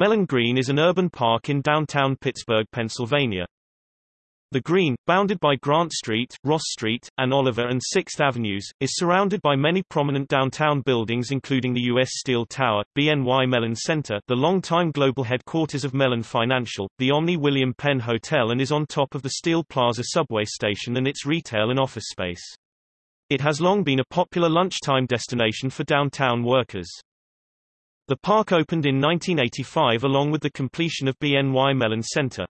Mellon Green is an urban park in downtown Pittsburgh, Pennsylvania. The Green, bounded by Grant Street, Ross Street, and Oliver and 6th Avenues, is surrounded by many prominent downtown buildings including the U.S. Steel Tower, BNY Mellon Center, the longtime global headquarters of Mellon Financial, the Omni William Penn Hotel and is on top of the Steel Plaza subway station and its retail and office space. It has long been a popular lunchtime destination for downtown workers. The park opened in 1985 along with the completion of BNY Mellon Center.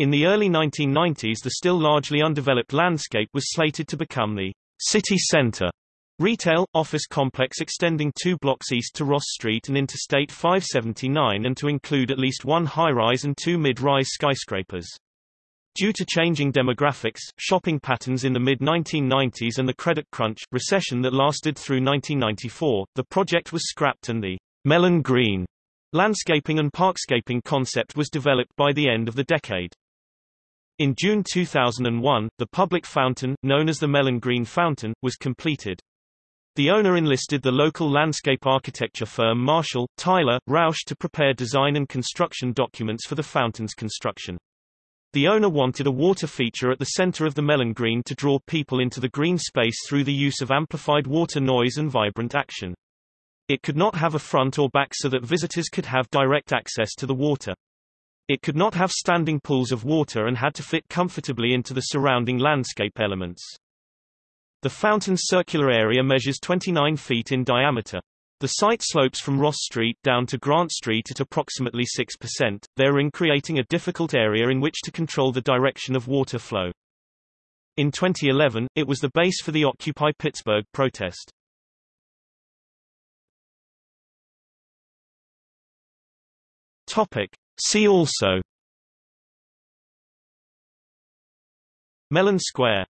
In the early 1990s the still largely undeveloped landscape was slated to become the city center retail, office complex extending two blocks east to Ross Street and Interstate 579 and to include at least one high-rise and two mid-rise skyscrapers. Due to changing demographics, shopping patterns in the mid-1990s and the credit crunch, recession that lasted through 1994, the project was scrapped and the Mellon Green landscaping and parkscaping concept was developed by the end of the decade. In June 2001, the public fountain, known as the Mellon Green Fountain, was completed. The owner enlisted the local landscape architecture firm Marshall, Tyler, Rausch to prepare design and construction documents for the fountain's construction. The owner wanted a water feature at the center of the Mellon Green to draw people into the green space through the use of amplified water noise and vibrant action. It could not have a front or back so that visitors could have direct access to the water. It could not have standing pools of water and had to fit comfortably into the surrounding landscape elements. The fountain's circular area measures 29 feet in diameter. The site slopes from Ross Street down to Grant Street at approximately 6%, therein creating a difficult area in which to control the direction of water flow. In 2011, it was the base for the Occupy Pittsburgh protest. Topic. See also Mellon Square